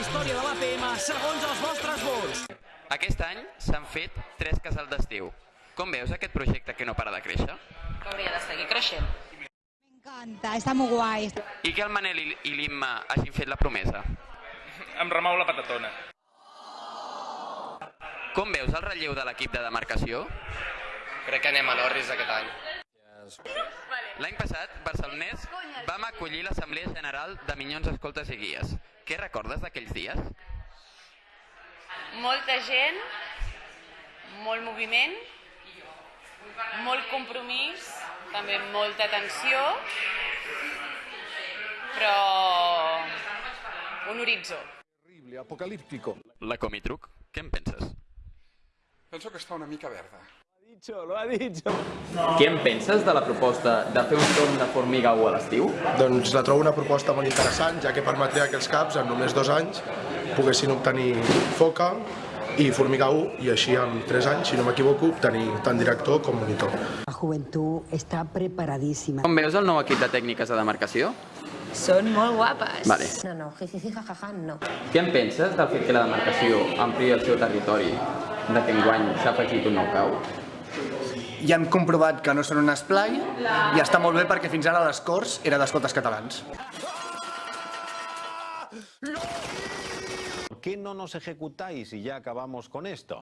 història de l'APM segons els vostres vots. Aquest any s'han fet tres casals d'estiu. Com veus aquest projecte que no para de créixer? Hauria de seguir creixent. encanta, está muy guay. I que el Manel i i l'Imma hagin fet la promesa? Em remou la patatona. Com veus el relleu de l'equip de demarcació? Crec que anem a l'Orris aquest any. L'any passat, Barcelonès vam acollir l'Assemblea General de Minyons Escoltes i Guies. Què recordes d'aquells dies? Molta gent, molt moviment, molt compromís, també molta tensió, però un horitzó. apocalíptico. La Comitruc, què en penses? Penso que està una mica verda. Què en penses de la proposta de fer un torn de formiga 1 a l'estiu? Doncs la trobo una proposta molt interessant, ja que permetria que els caps en només dos anys poguessin obtenir foca i formiga 1 i així en tres anys, si no m'equivoco, obtenir tant director com monitor. La juventud está preparadísima. Com veus el nou equip de tècniques de demarcació? Són molt guapes. Vale. No, no, jijiji, jajaja, no. Què en penses del fet que la demarcació ampliï el seu territori, de que enguany s'ha afegit un nou cau? Ja hem comprovat que no són un esplai i està molt bé perquè fins ara les Corts era d'escoltes catalans. ¿Por qué no nos ejecutáis y ya acabamos con esto?